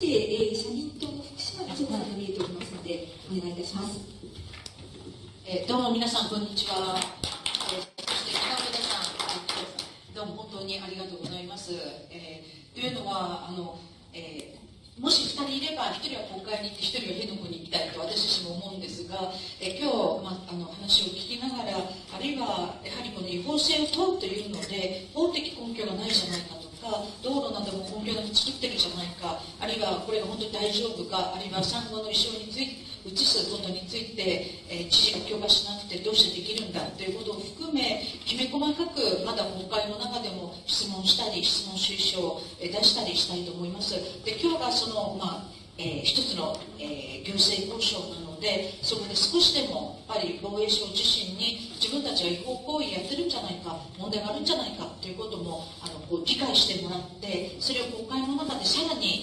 えー、社民党の福島議長から見えておりますので、お願いいたします。えー、どうも皆さん、こんにちは。えー、そして、北村さん、どうも本当にありがとうございます。えー、というのは、あの、えー、もし2人いれば、1人は国会に行って、1人は辺野古に行きたいと私自身も思うんですが、えー、今日、まあ、あの話を聞きながら、あるいはやはりこの違法性を問うというので、法的根拠がないじゃないかと。か道路なども本業でも作ってるじゃないかこれが本当に大丈夫かあるいは産後の衣装について移すことについて、えー、知事が許可しなくてどうしてできるんだということを含めきめ細かくまだ国会の中でも質問したり質問推奨を出したりしたいと思います。で今日がその、まあえー、一つの、えー、行政交渉なのでそこで少しでもやっぱり防衛省自身に自分たちは違法行為やってるんじゃないか問題があるんじゃないかということもあのこう理解してもらってそれを国会の中でさらに、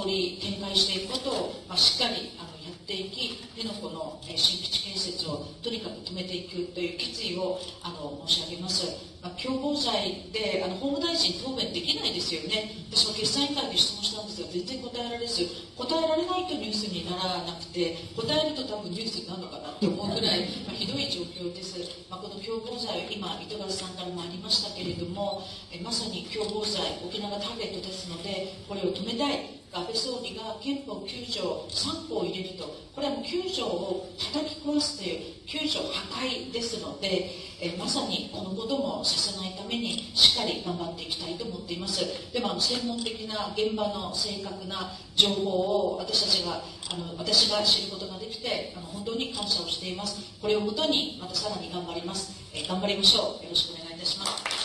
えー、深掘り展開していくことを、まあ、しっかりあのやっていき辺野古の、えー、新基地建設をとにかく止めていくという決意をあの申し上げます。まあ、共謀罪であの法務大臣答弁できないですよね。私も決算委員会で質問したんですが全然答えられず答えられないとニュースにならなくて答えると多分ニュースになるのかなと思うぐらい、まあ、ひどい状況です、まあ、この共謀罪今糸数さんからもありましたけれどもえまさに共謀罪沖縄がターゲットですのでこれを止めたい。安倍総理が憲法9条3項を入れると。これはもう9条を叩き壊すという9条破壊ですので、えまさにこのこともさせないためにしっかり頑張っていきたいと思っています。でもあの専門的な現場の正確な情報を私たちがあの私が知ることができてあの本当に感謝をしています。これをもとにまたさらに頑張ります、え頑張りましょう。よろしくお願いいたします。